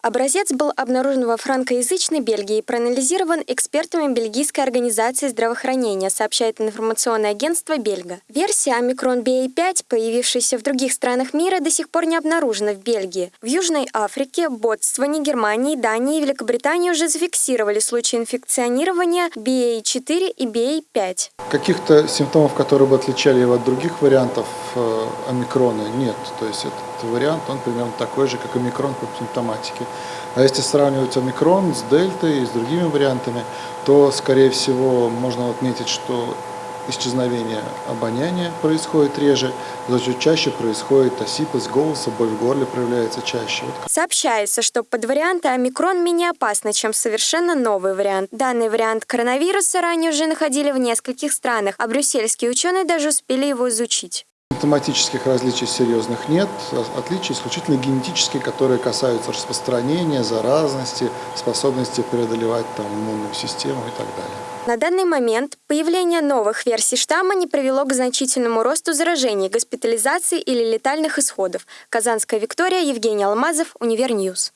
Образец был обнаружен во франкоязычной Бельгии и проанализирован экспертами Бельгийской организации здравоохранения, сообщает информационное агентство Бельга. Версия омикрон BA5, появившаяся в других странах мира, до сих пор не обнаружена в Бельгии. В Южной Африке, Ботсване, Германии, Дании и Великобритании уже зафиксировали случаи инфекционирования BA4 и BA5. Каких-то симптомов, которые бы отличали его от других вариантов э, омикрона, нет. То есть этот вариант, он примерно такой же, как омикрон по симптоматике. А если сравнивать омикрон с дельтой и с другими вариантами, то, скорее всего, можно отметить, что исчезновение обоняния происходит реже, зато чаще происходит осипость голоса, боль в горле проявляется чаще. Сообщается, что под варианты омикрон менее опасны, чем совершенно новый вариант. Данный вариант коронавируса ранее уже находили в нескольких странах, а брюссельские ученые даже успели его изучить. Симптоматических различий серьезных нет, отличия исключительно генетические, которые касаются распространения, заразности, способности преодолевать там, иммунную систему и так далее. На данный момент появление новых версий штамма не привело к значительному росту заражений, госпитализации или летальных исходов. Казанская Виктория, Евгений Алмазов, Univer News.